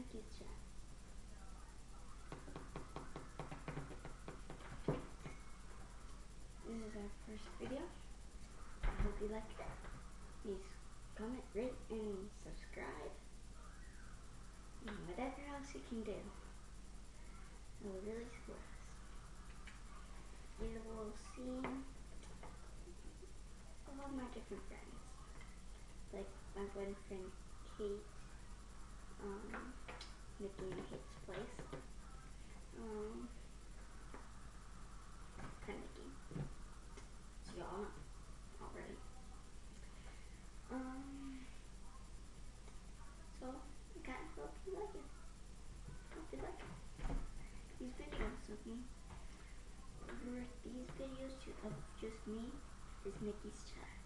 This is our first video. I hope you like it. Please comment, rate, and subscribe. And whatever else you can do. It will really support us. You will see all my different friends. Like my boyfriend Kate. Um, these videos of just me, is Nikki's chat.